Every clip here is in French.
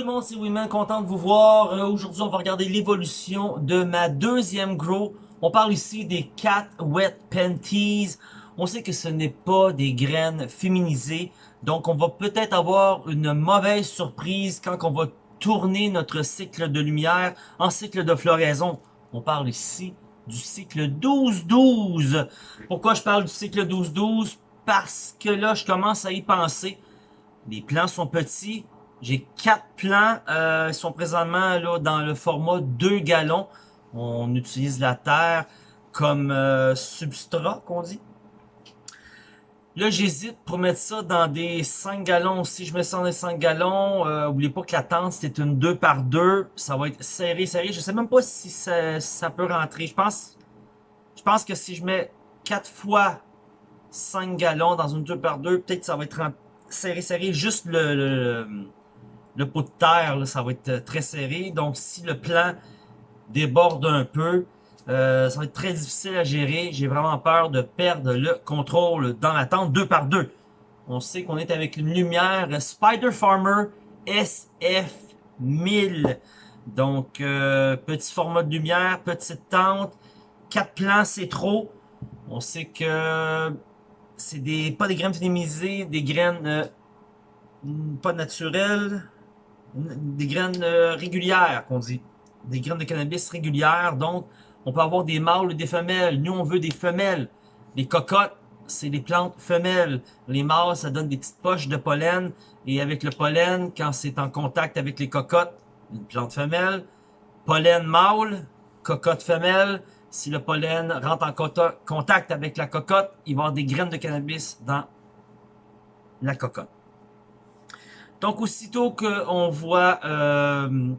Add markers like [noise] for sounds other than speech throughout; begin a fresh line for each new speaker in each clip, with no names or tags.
tout le monde, c'est Wiman, content de vous voir. Euh, Aujourd'hui, on va regarder l'évolution de ma deuxième grow. On parle ici des Cat Wet Panties. On sait que ce n'est pas des graines féminisées, donc on va peut-être avoir une mauvaise surprise quand on va tourner notre cycle de lumière en cycle de floraison. On parle ici du cycle 12-12. Pourquoi je parle du cycle 12-12? Parce que là, je commence à y penser. Les plants sont petits, j'ai quatre plants. Euh, ils sont présentement là dans le format 2 gallons. On utilise la terre comme euh, substrat, qu'on dit. Là, j'hésite pour mettre ça dans des 5 gallons. Si je mets ça dans des 5 gallons, euh, oubliez pas que la tente, c'est une 2 par 2. Ça va être serré, serré. Je sais même pas si ça, ça peut rentrer. Je pense, je pense que si je mets 4 fois 5 gallons dans une 2 par 2, peut-être ça va être serré, serré. Juste le, le le pot de terre, ça va être euh, très serré. Donc, si le plan déborde un peu, euh, ça va être très difficile à gérer. J'ai vraiment peur de perdre le contrôle dans la tente deux par deux. On sait qu'on est avec une lumière Spider Farmer SF1000. Donc, euh, petit format de lumière, petite tente, quatre plans, c'est trop. On sait que c'est des pas des graines féminisées, des graines pas naturelles, des graines euh, régulières, qu'on dit. Des graines de cannabis régulières. Donc, on peut avoir des mâles ou des femelles. Nous, on veut des femelles. Les cocottes, c'est des plantes femelles. Les mâles, ça donne des petites poches de pollen. Et avec le pollen, quand c'est en contact avec les cocottes, une plante femelle. Pollen mâle, cocotte femelle. Si le pollen rentre en contact avec la cocotte, il va y avoir des graines de cannabis dans la cocotte. Donc, aussitôt qu'on voit... Euh,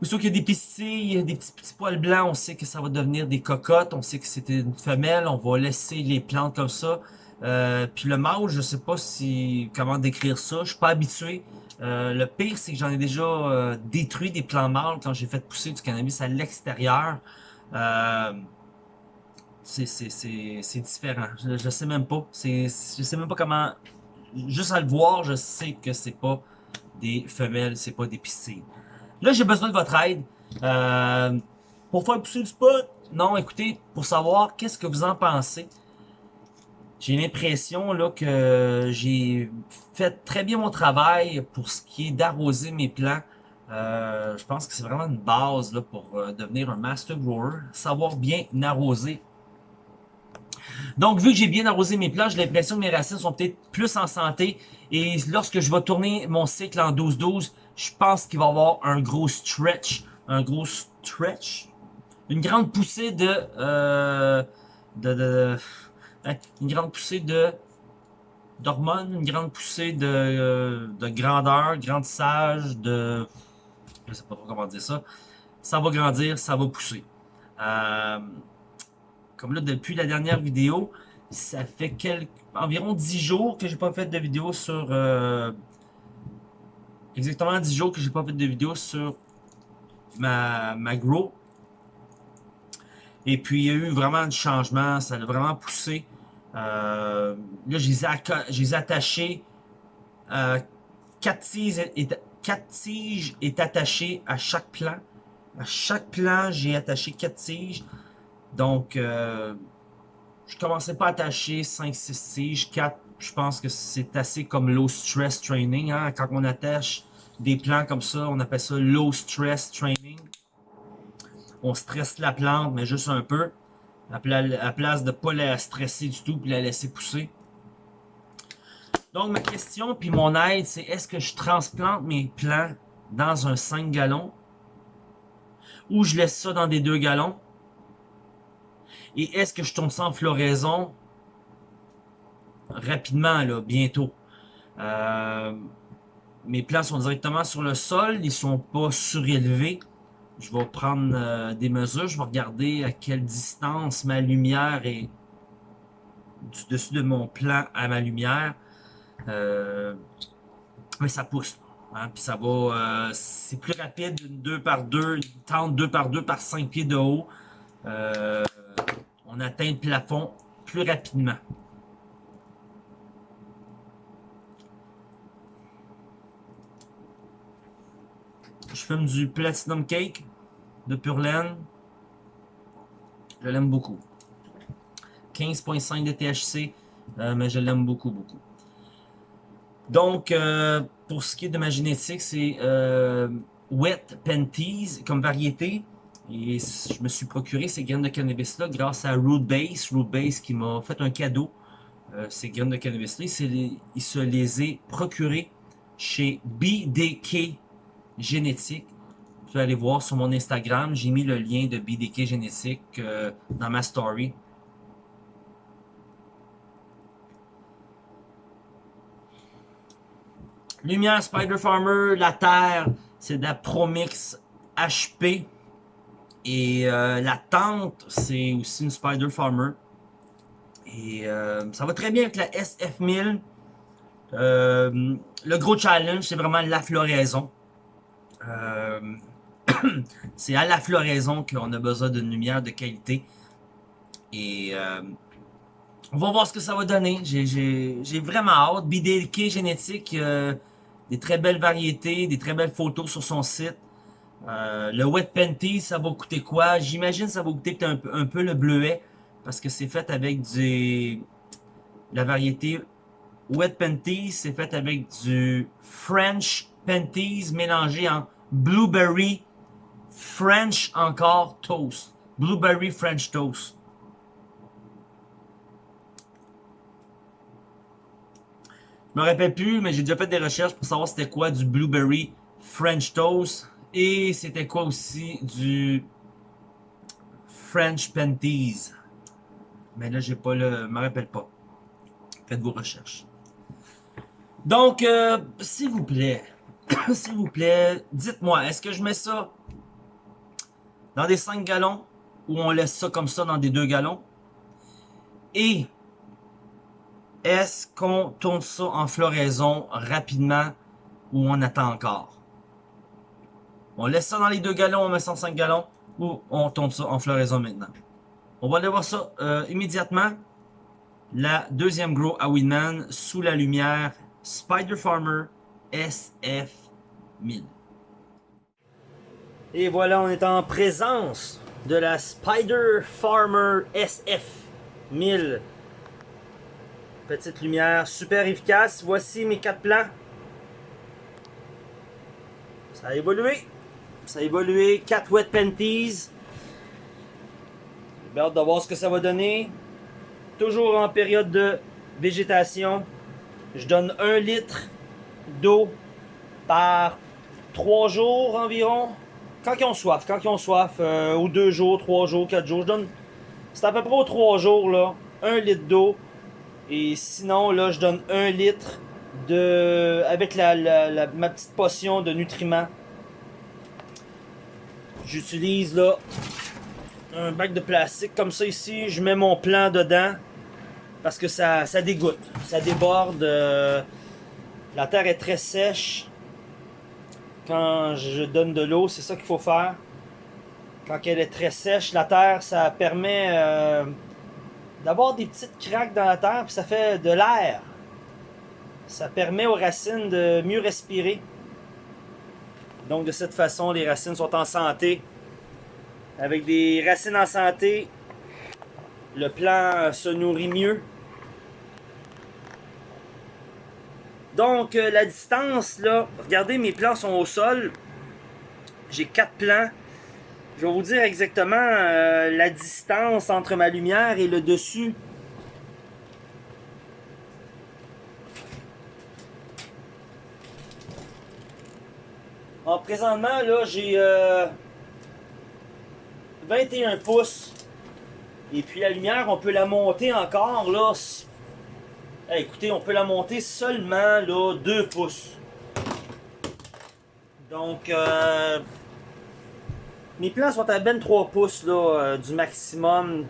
aussitôt qu'il y a des pistilles, des petits, petits poils blancs, on sait que ça va devenir des cocottes. On sait que c'était une femelle. On va laisser les plantes comme ça. Euh, puis le mâle, je sais pas si comment décrire ça. Je suis pas habitué. Euh, le pire, c'est que j'en ai déjà euh, détruit des plants mâles quand j'ai fait pousser du cannabis à l'extérieur. Euh, c'est différent. Je, je sais même pas. Je sais même pas comment juste à le voir, je sais que c'est pas des femelles, c'est pas des piscines. Là, j'ai besoin de votre aide. Euh, pour faire pousser le spot, non, écoutez, pour savoir qu'est-ce que vous en pensez. J'ai l'impression que j'ai fait très bien mon travail pour ce qui est d'arroser mes plants. Euh, je pense que c'est vraiment une base pour euh, devenir un master grower. Savoir bien arroser donc, vu que j'ai bien arrosé mes plants, j'ai l'impression que mes racines sont peut-être plus en santé. Et lorsque je vais tourner mon cycle en 12-12, je pense qu'il va y avoir un gros stretch. Un gros stretch. Une grande poussée de... Euh, de, hein, une grande poussée de d'hormones, une grande poussée de, de grandeur, grandissage, de... Je sais pas comment dire ça. Ça va grandir, ça va pousser. Euh, comme là, depuis la dernière vidéo, ça fait quelques, environ 10 jours que j'ai pas fait de vidéo sur... Euh, exactement 10 jours que j'ai pas fait de vidéo sur ma, ma grow. Et puis, il y a eu vraiment du changement. Ça a vraiment poussé. Euh, là, je les ai, attachés. Euh, 4 tiges, est, 4 tiges est attaché à chaque plan. À chaque plan, j'ai attaché 4 tiges. Donc, euh, je commençais pas à attacher 5, 6 tiges, 4, je pense que c'est assez comme low stress training. Hein? Quand on attache des plants comme ça, on appelle ça low stress training. On stresse la plante, mais juste un peu. À, place de pas la stresser du tout, puis la laisser pousser. Donc, ma question, puis mon aide, c'est est-ce que je transplante mes plants dans un 5 gallons ou je laisse ça dans des 2 gallons? Et est-ce que je tombe sans floraison? Rapidement, là, bientôt? Euh, mes plants sont directement sur le sol, ils sont pas surélevés. Je vais prendre euh, des mesures, je vais regarder à quelle distance ma lumière est du dessus de mon plan à ma lumière. Euh, mais ça pousse. Hein, puis ça va, c'est plus rapide une 2 par 2, une tente 2 par 2 par 5 pieds de haut. Euh, on atteint le plafond plus rapidement. Je fume du Platinum Cake de Pure Laine. Je l'aime beaucoup. 15.5 de THC, euh, mais je l'aime beaucoup, beaucoup. Donc, euh, pour ce qui est de ma génétique, c'est euh, Wet Panties comme variété. Et je me suis procuré ces graines de cannabis-là grâce à Root Base. Root Base qui m'a fait un cadeau. ces graines de cannabis-là, il se les est procurées chez BDK Génétique. Vous pouvez aller voir sur mon Instagram. J'ai mis le lien de BDK Génétique dans ma story. Lumière Spider Farmer, la Terre, c'est de la Promix HP. Et euh, la tente, c'est aussi une Spider Farmer. Et euh, ça va très bien avec la SF1000. Euh, le gros challenge, c'est vraiment la floraison. [clears throat] c'est à la floraison qu'on a besoin d'une lumière de qualité. Et on va voir ce que ça va donner. J'ai vraiment hâte. BDK génétique, des très belles variétés, des très belles photos sur son site. Euh, le Wet Panty, ça va coûter quoi? J'imagine ça va coûter un un peu le bleuet, parce que c'est fait avec du... La variété Wet Panties, c'est fait avec du French Panties mélangé en Blueberry French encore Toast. Blueberry French Toast. Je me rappelle plus, mais j'ai déjà fait des recherches pour savoir c'était quoi du Blueberry French Toast. Et c'était quoi aussi du French Panties? Mais là, j'ai pas le... me rappelle pas. Faites vos recherches. Donc, euh, s'il vous plaît, [coughs] s'il vous plaît, dites-moi, est-ce que je mets ça dans des 5 gallons ou on laisse ça comme ça dans des 2 gallons? Et est-ce qu'on tourne ça en floraison rapidement ou on attend encore? On laisse ça dans les deux gallons, on met 105 gallons ou on tourne ça en floraison maintenant? On va aller voir ça euh, immédiatement. La deuxième grow à Winman sous la lumière Spider Farmer SF1000. Et voilà, on est en présence de la Spider Farmer SF1000 Petite lumière super efficace. Voici mes quatre plans. Ça a évolué. Ça a évolué. 4 wet panties. J'ai hâte de voir ce que ça va donner. Toujours en période de végétation. Je donne 1 litre d'eau par 3 jours environ. Quand ils ont soif, quand ils ont soif, euh, ou 2 jours, 3 jours, 4 jours, je donne... C'est à peu près aux 3 jours, là, 1 litre d'eau et sinon, je donne un litre de avec ma petite potion de nutriments. J'utilise là un bac de plastique comme ça ici. Je mets mon plant dedans parce que ça, ça dégoûte, ça déborde. Euh, la terre est très sèche. Quand je donne de l'eau, c'est ça qu'il faut faire. Quand elle est très sèche, la terre, ça permet... Euh, d'avoir des petites craques dans la terre, puis ça fait de l'air. Ça permet aux racines de mieux respirer. Donc de cette façon, les racines sont en santé. Avec des racines en santé, le plant se nourrit mieux. Donc euh, la distance, là, regardez mes plants sont au sol. J'ai quatre plants. Je vais vous dire exactement euh, la distance entre ma lumière et le dessus. Présentement, là, j'ai 21 euh, pouces. Et puis la lumière, on peut la monter encore, là. écoutez, on peut la monter seulement, là, 2 pouces. Donc, euh, mes plans sont à 23 pouces là, euh, du maximum.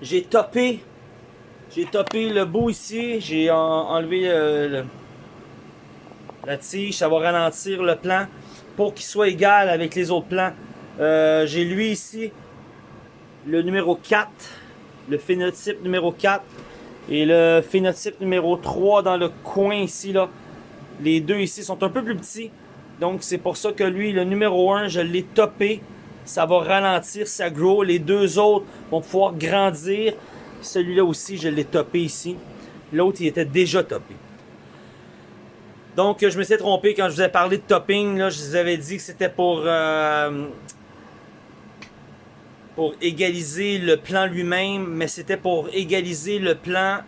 J'ai topé. J'ai topé le bout ici. J'ai enlevé euh, la tige. Ça va ralentir le plan pour qu'il soit égal avec les autres plans. Euh, j'ai lui ici, le numéro 4, le phénotype numéro 4 et le phénotype numéro 3 dans le coin ici. là. Les deux ici sont un peu plus petits. Donc c'est pour ça que lui, le numéro 1, je l'ai topé. Ça va ralentir sa grow. Les deux autres vont pouvoir grandir. Celui-là aussi, je l'ai topé ici. L'autre, il était déjà topé. Donc, je me suis trompé quand je vous ai parlé de topping. Je vous avais dit que c'était pour, euh, pour égaliser le plan lui-même, mais c'était pour égaliser le plan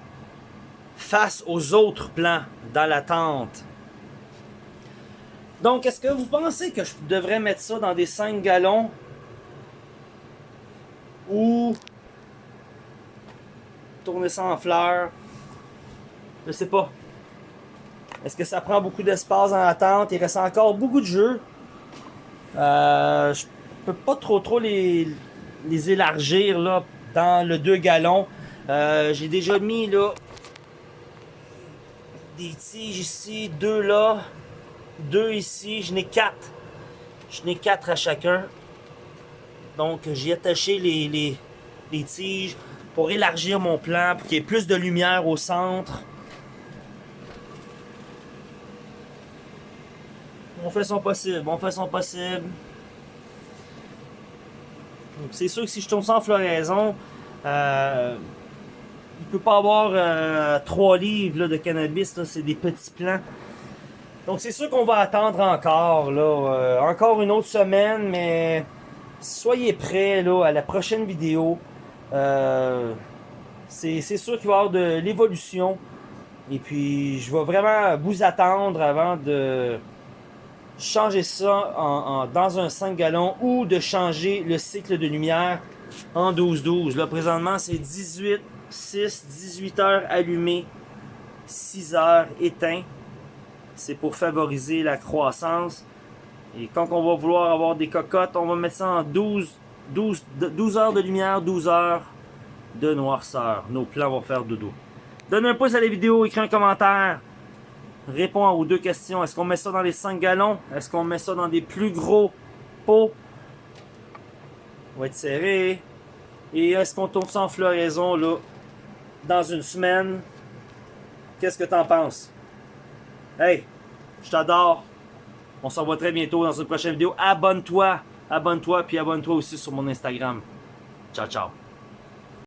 face aux autres plans dans la tente. Donc, est-ce que vous pensez que je devrais mettre ça dans des 5 gallons ou tourner ça en fleurs? Je sais pas. Est-ce que ça prend beaucoup d'espace dans la tente? Il reste encore beaucoup de jeux. Euh, je peux pas trop trop les, les élargir là, dans le 2 gallons. Euh, j'ai déjà mis là des tiges ici, deux là, deux ici, je n'ai quatre. Je n'ai quatre à chacun. Donc j'ai attaché les, les, les, tiges pour élargir mon plan, pour qu'il y ait plus de lumière au centre. On fait son possible, on fait son possible. C'est sûr que si je tourne en floraison, euh, il peut pas avoir euh, trois livres de cannabis, c'est des petits plants. Donc c'est sûr qu'on va attendre encore, euh, encore une autre semaine, mais soyez prêts là, à la prochaine vidéo. Euh, c'est sûr qu'il va y avoir de l'évolution. Et puis je vais vraiment vous attendre avant de changer ça en, dans un 5 gallons ou de changer le cycle de lumière en 12-12. Là présentement c'est 18 6, 18 heures allumé, 6 heures éteint. C'est pour favoriser la croissance. Et quand on va vouloir avoir des cocottes, on va mettre ça en 12, 12, 12 heures de lumière, 12 heures de noirceur. Nos plans vont faire dodo. Donne un pouce à la vidéo, écris un commentaire. Réponds aux deux questions. Est-ce qu'on met ça dans les 5 gallons? Est-ce qu'on met ça dans des plus gros pots? On va être serré. Et est-ce qu'on tourne ça en floraison là? dans une semaine? Qu'est-ce que t'en penses? Hey, je t'adore. On se revoit très bientôt dans une prochaine vidéo. Abonne-toi. Abonne-toi, puis abonne-toi aussi sur mon Instagram. Ciao, ciao.